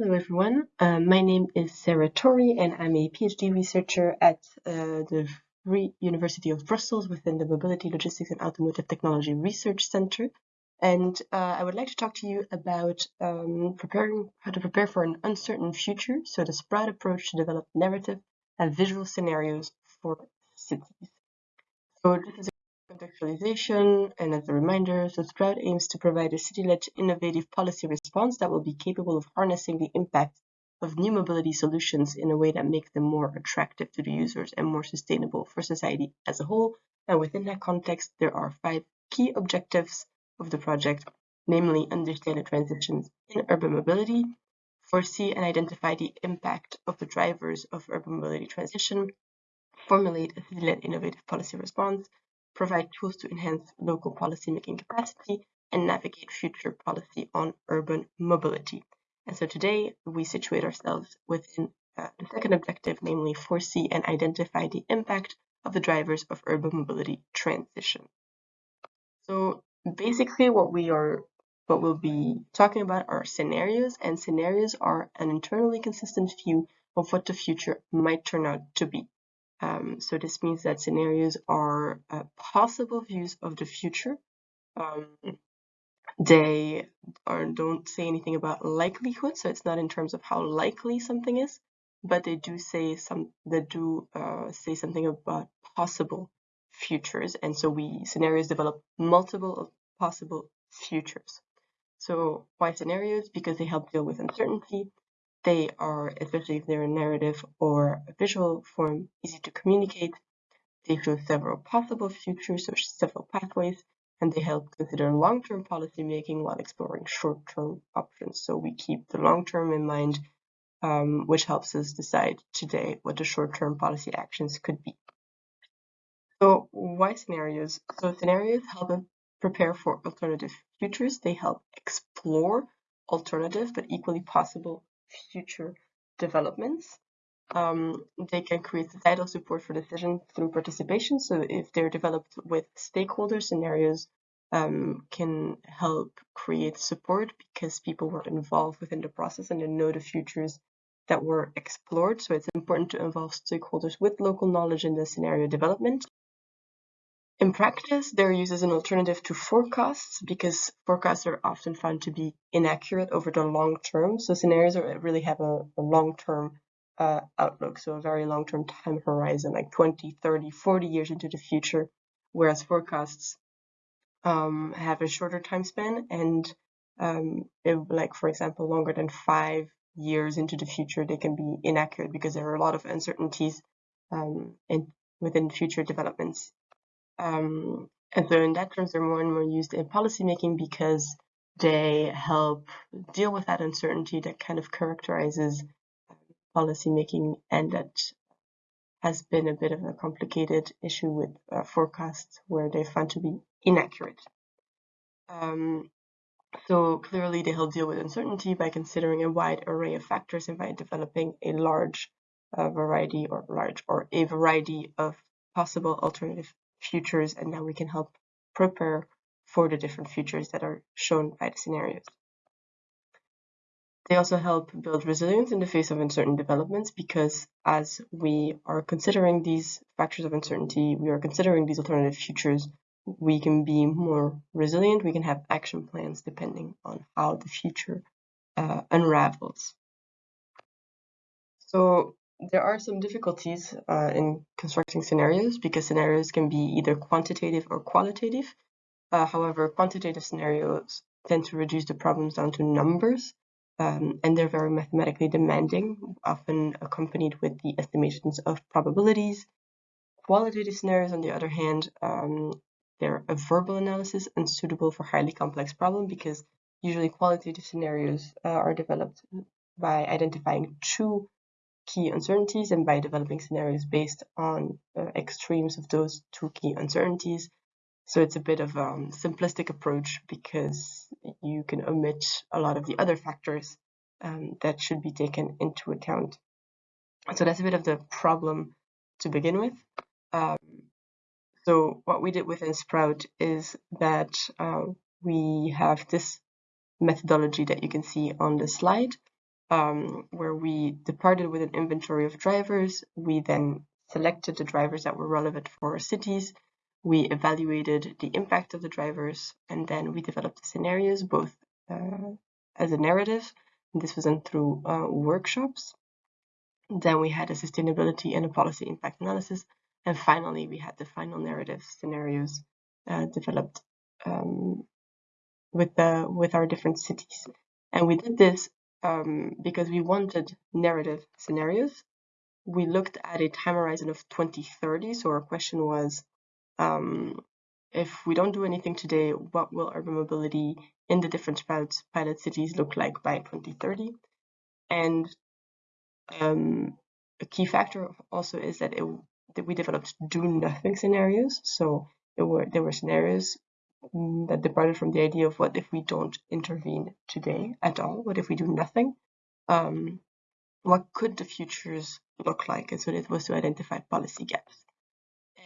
Hello everyone, uh, my name is Sara Tori and I'm a PhD researcher at uh, the Free University of Brussels within the Mobility, Logistics and Automotive Technology Research Center. And uh, I would like to talk to you about um, preparing how to prepare for an uncertain future, so the Sprout approach to develop narrative and visual scenarios for cities. So this is contextualization, and as a reminder, so Sprout aims to provide a city-led innovative policy response that will be capable of harnessing the impact of new mobility solutions in a way that makes them more attractive to the users and more sustainable for society as a whole. And within that context, there are five key objectives of the project, namely understand the transitions in urban mobility, foresee and identify the impact of the drivers of urban mobility transition, formulate a city-led innovative policy response, provide tools to enhance local policymaking capacity, and navigate future policy on urban mobility. And so today we situate ourselves within uh, the second objective, namely foresee and identify the impact of the drivers of urban mobility transition. So basically what we are what we'll be talking about are scenarios and scenarios are an internally consistent view of what the future might turn out to be. Um, so this means that scenarios are uh, possible views of the future. Um, they are, don't say anything about likelihood, so it's not in terms of how likely something is, but they do say some. Do uh, say something about possible futures, and so we scenarios develop multiple possible futures. So why scenarios? Because they help deal with uncertainty, they are, especially if they're a narrative or a visual form, easy to communicate. They show several possible futures or several pathways, and they help consider long-term policy making while exploring short-term options. So we keep the long-term in mind, um, which helps us decide today what the short-term policy actions could be. So why scenarios? So scenarios help us prepare for alternative futures. They help explore alternative but equally possible future developments. Um, they can create the societal support for decision through participation. So if they're developed with stakeholder scenarios, um, can help create support because people were involved within the process and they know the futures that were explored. So it's important to involve stakeholders with local knowledge in the scenario development. In practice, they're used as an alternative to forecasts because forecasts are often found to be inaccurate over the long term. So scenarios really have a, a long-term uh, outlook, so a very long-term time horizon, like 20, 30, 40 years into the future, whereas forecasts um, have a shorter time span and um, like, for example, longer than five years into the future, they can be inaccurate because there are a lot of uncertainties um, in, within future developments um, and so in that terms, they're more and more used in policymaking because they help deal with that uncertainty that kind of characterizes policymaking and that has been a bit of a complicated issue with uh, forecasts where they found to be inaccurate. Um, so clearly they help deal with uncertainty by considering a wide array of factors and by developing a large uh, variety or large or a variety of possible alternative futures and then we can help prepare for the different futures that are shown by the scenarios. They also help build resilience in the face of uncertain developments because as we are considering these factors of uncertainty, we are considering these alternative futures, we can be more resilient, we can have action plans depending on how the future uh, unravels. So there are some difficulties uh, in constructing scenarios because scenarios can be either quantitative or qualitative. Uh, however, quantitative scenarios tend to reduce the problems down to numbers, um, and they're very mathematically demanding, often accompanied with the estimations of probabilities. Qualitative scenarios, on the other hand, um, they're a verbal analysis and suitable for highly complex problems because usually qualitative scenarios uh, are developed by identifying two key uncertainties and by developing scenarios based on uh, extremes of those two key uncertainties. So it's a bit of a um, simplistic approach because you can omit a lot of the other factors um, that should be taken into account. So that's a bit of the problem to begin with. Um, so what we did within Sprout is that uh, we have this methodology that you can see on the slide. Um, where we departed with an inventory of drivers. We then selected the drivers that were relevant for our cities. We evaluated the impact of the drivers, and then we developed the scenarios both uh, as a narrative. This was done through uh, workshops. Then we had a sustainability and a policy impact analysis. And finally, we had the final narrative scenarios uh, developed um, with the with our different cities. And we did this um, because we wanted narrative scenarios. We looked at a time horizon of 2030. So our question was, um, if we don't do anything today, what will urban mobility in the different pilot, cities look like by 2030? And um, a key factor also is that, it, that we developed do nothing scenarios. So there were there were scenarios that departed from the idea of what if we don't intervene today at all? What if we do nothing? Um, what could the futures look like? And so it was to identify policy gaps.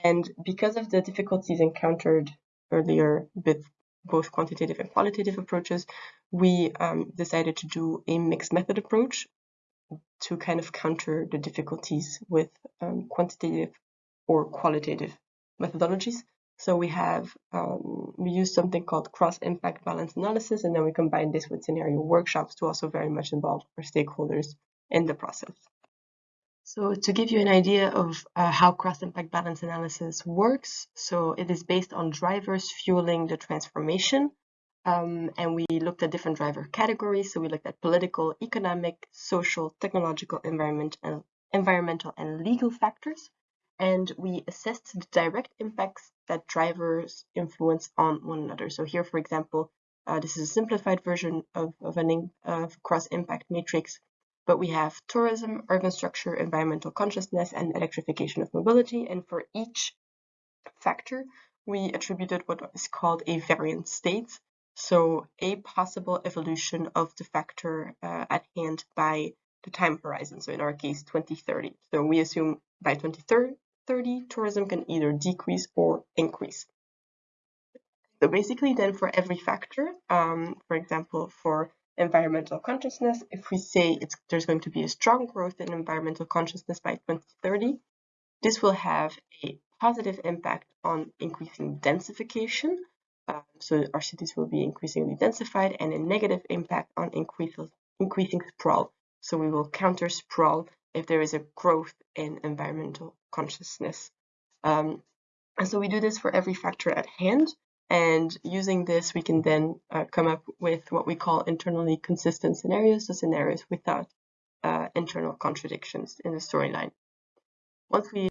And because of the difficulties encountered earlier with both quantitative and qualitative approaches, we um, decided to do a mixed method approach to kind of counter the difficulties with um, quantitative or qualitative methodologies. So we have, um, we use something called cross-impact balance analysis, and then we combine this with scenario workshops to also very much involve our stakeholders in the process. So to give you an idea of uh, how cross-impact balance analysis works, so it is based on drivers fueling the transformation. Um, and we looked at different driver categories. So we looked at political, economic, social, technological, environment, and environmental and legal factors. And we assessed the direct impacts that drivers influence on one another. So here, for example, uh, this is a simplified version of, of an of cross-impact matrix, but we have tourism, urban structure, environmental consciousness, and electrification of mobility. And for each factor, we attributed what is called a variant state. So a possible evolution of the factor uh, at hand by the time horizon. So in our case, 2030. So we assume by 2030, tourism can either decrease or increase. So basically then for every factor, um, for example, for environmental consciousness, if we say there's going to be a strong growth in environmental consciousness by 2030, this will have a positive impact on increasing densification. Um, so our cities will be increasingly densified and a negative impact on increasing sprawl. So we will counter sprawl if there is a growth in environmental consciousness. Um, and so we do this for every factor at hand. And using this, we can then uh, come up with what we call internally consistent scenarios, so scenarios without uh, internal contradictions in the storyline. Once we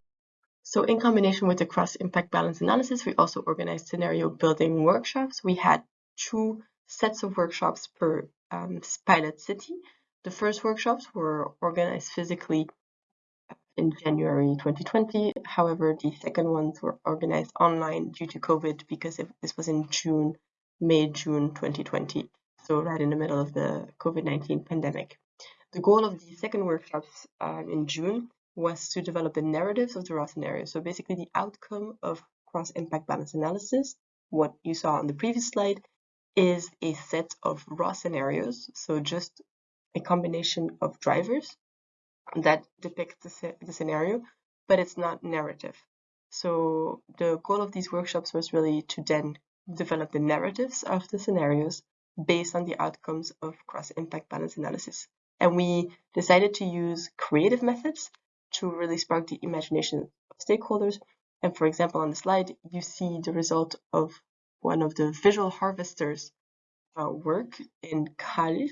so in combination with the cross-impact balance analysis, we also organized scenario building workshops. We had two sets of workshops per um, pilot city. The first workshops were organized physically in January 2020. However, the second ones were organized online due to COVID because this was in June, May, June 2020. So right in the middle of the COVID-19 pandemic. The goal of the second workshops um, in June was to develop the narratives of the raw scenario. So basically the outcome of cross-impact balance analysis, what you saw on the previous slide, is a set of raw scenarios. So just a combination of drivers that depicts the, the scenario, but it's not narrative. So the goal of these workshops was really to then develop the narratives of the scenarios based on the outcomes of cross-impact balance analysis. And we decided to use creative methods to really spark the imagination of stakeholders. And for example, on the slide, you see the result of one of the visual harvesters uh, work in Kalisz.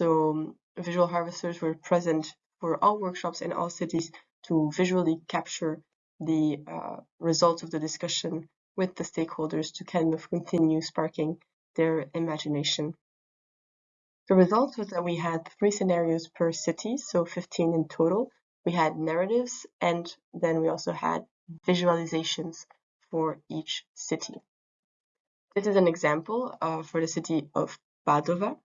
So um, visual harvesters were present for all workshops in all cities to visually capture the uh, results of the discussion with the stakeholders to kind of continue sparking their imagination. The result was that we had three scenarios per city, so 15 in total. We had narratives and then we also had visualizations for each city. This is an example uh, for the city of Padova.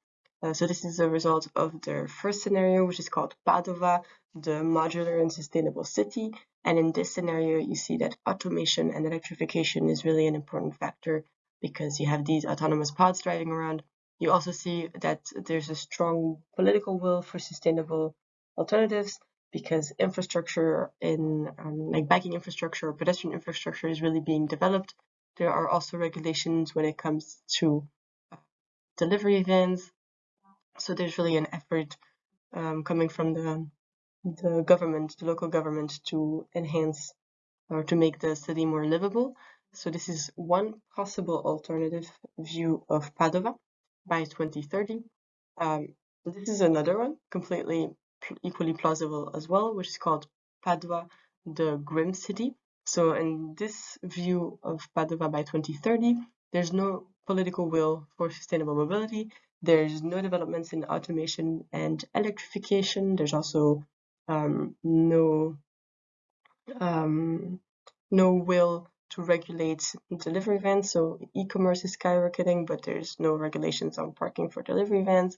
Uh, so this is the result of the first scenario, which is called Padova, the modular and sustainable city. And in this scenario, you see that automation and electrification is really an important factor because you have these autonomous pods driving around you also see that there's a strong political will for sustainable alternatives because infrastructure in um, like biking infrastructure or pedestrian infrastructure is really being developed. There are also regulations when it comes to uh, delivery vans. So there's really an effort um, coming from the the government, the local government, to enhance or to make the city more livable. So this is one possible alternative view of Padova by 2030. Um, this is another one, completely equally plausible as well, which is called Padua, the Grim City. So in this view of Padova by 2030, there's no political will for sustainable mobility. There's no developments in automation and electrification. There's also um, no um, no will to regulate delivery vans. So e-commerce is skyrocketing, but there's no regulations on parking for delivery vans.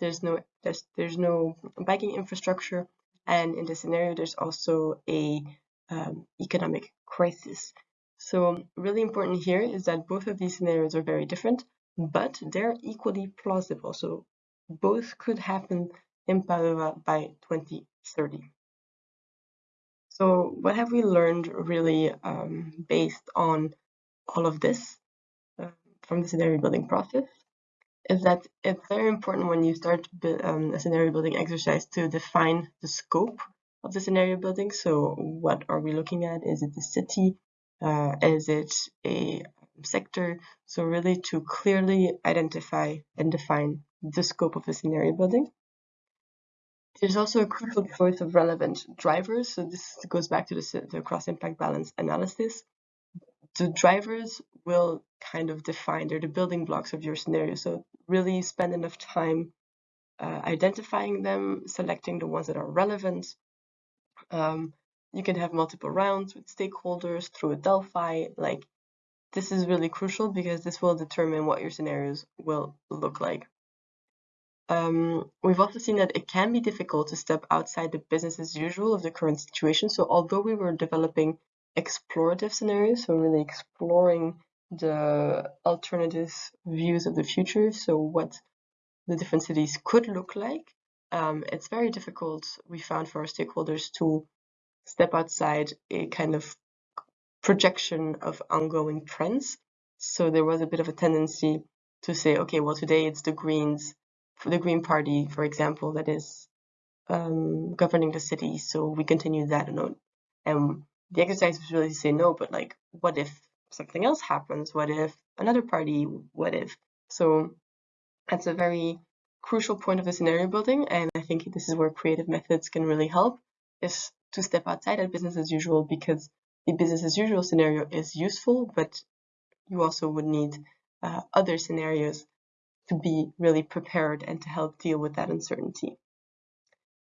There's no there's there's no biking infrastructure, and in this scenario, there's also a um, economic crisis. So really important here is that both of these scenarios are very different, but they're equally plausible. So both could happen in Padova by 2030. So what have we learned really um, based on all of this uh, from the scenario building process? Is that it's very important when you start um, a scenario building exercise to define the scope of the scenario building. So what are we looking at? Is it the city? Uh, is it a sector? So really to clearly identify and define the scope of the scenario building. There's also a crucial choice of relevant drivers. So this goes back to the, the cross-impact balance analysis. The drivers will kind of define, they're the building blocks of your scenario. So really spend enough time uh, identifying them, selecting the ones that are relevant. Um, you can have multiple rounds with stakeholders through a Delphi. Like this is really crucial because this will determine what your scenarios will look like. Um, we've also seen that it can be difficult to step outside the business as usual of the current situation. So although we were developing explorative scenarios, so really exploring the alternative views of the future, so what the different cities could look like, um, it's very difficult, we found for our stakeholders to step outside a kind of projection of ongoing trends. So there was a bit of a tendency to say, okay, well, today it's the Greens the Green Party, for example, that is um, governing the city. So we continue that note. And the exercise was really to say no, but like, what if something else happens? What if another party? What if? So that's a very crucial point of the scenario building. And I think this is where creative methods can really help is to step outside of business as usual because the business as usual scenario is useful, but you also would need uh, other scenarios to be really prepared and to help deal with that uncertainty.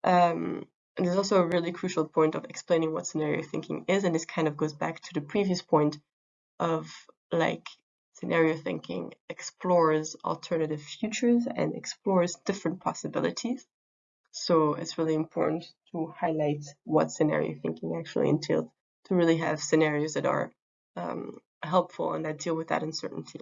Um, there's also a really crucial point of explaining what scenario thinking is, and this kind of goes back to the previous point of like scenario thinking explores alternative futures and explores different possibilities. So it's really important to highlight what scenario thinking actually entails to really have scenarios that are um, helpful and that deal with that uncertainty.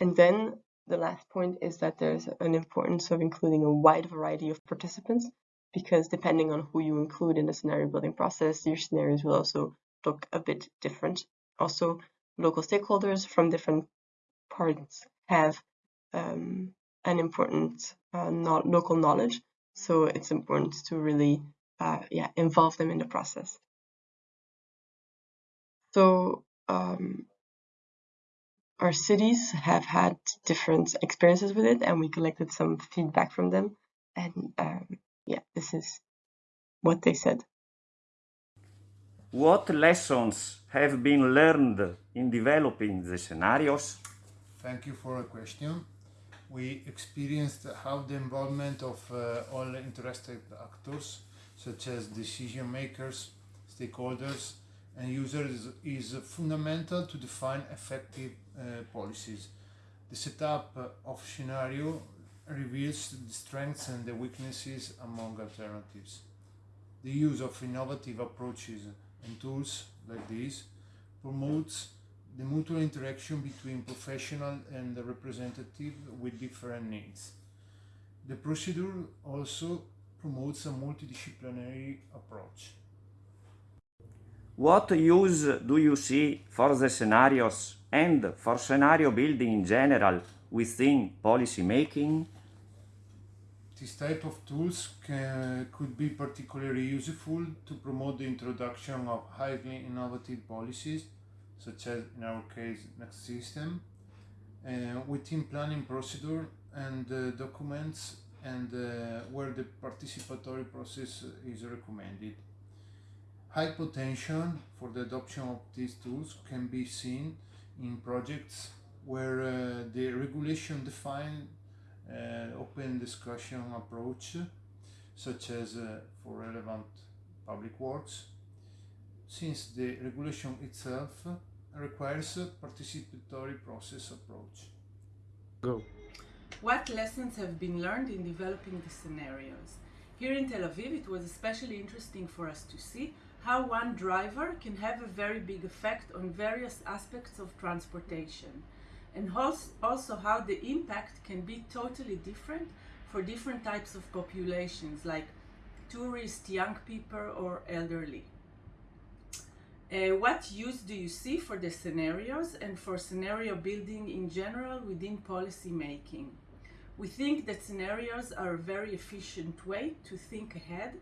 And then the last point is that there's an importance of including a wide variety of participants because depending on who you include in the scenario building process, your scenarios will also look a bit different. Also, local stakeholders from different parts have um, an important uh, local knowledge, so it's important to really uh, yeah involve them in the process. So um, our cities have had different experiences with it and we collected some feedback from them and um, yeah this is what they said. What lessons have been learned in developing the scenarios? Thank you for a question. We experienced how the involvement of uh, all interested actors such as decision makers stakeholders and users is fundamental to define effective uh, policies. The setup of scenario reveals the strengths and the weaknesses among alternatives. The use of innovative approaches and tools like these promotes the mutual interaction between professional and the representative with different needs. The procedure also promotes a multidisciplinary approach. What use do you see for the scenarios and for scenario building in general within policy making? This type of tools can, could be particularly useful to promote the introduction of highly innovative policies, such as in our case Next System, uh, within planning procedure and uh, documents and uh, where the participatory process is recommended. High potential for the adoption of these tools can be seen in projects where uh, the regulation define uh, open discussion approach, such as uh, for relevant public works, since the regulation itself requires a participatory process approach. Go. What lessons have been learned in developing the scenarios? Here in Tel Aviv, it was especially interesting for us to see how one driver can have a very big effect on various aspects of transportation and also how the impact can be totally different for different types of populations like tourists, young people or elderly. Uh, what use do you see for the scenarios and for scenario building in general within policy making? We think that scenarios are a very efficient way to think ahead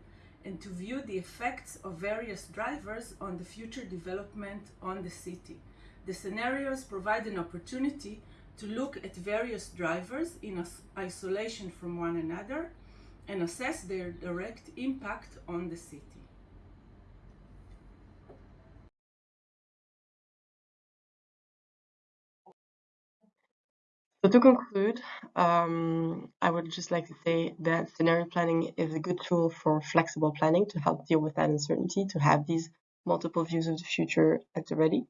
and to view the effects of various drivers on the future development on the city. The scenarios provide an opportunity to look at various drivers in isolation from one another and assess their direct impact on the city. So to conclude, um, I would just like to say that scenario planning is a good tool for flexible planning to help deal with that uncertainty, to have these multiple views of the future at the ready.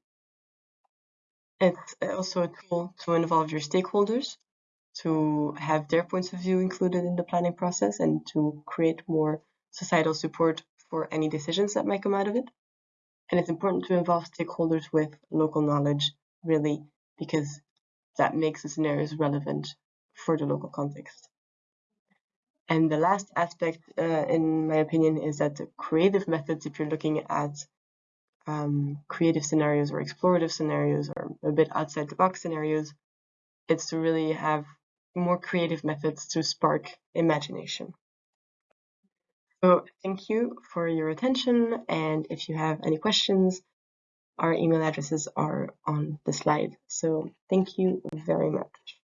It's also a tool to involve your stakeholders, to have their points of view included in the planning process and to create more societal support for any decisions that might come out of it. And it's important to involve stakeholders with local knowledge, really, because that makes the scenarios relevant for the local context. And the last aspect, uh, in my opinion, is that the creative methods, if you're looking at um, creative scenarios or explorative scenarios or a bit outside the box scenarios, it's to really have more creative methods to spark imagination. So thank you for your attention and if you have any questions, our email addresses are on the slide. So thank you very much.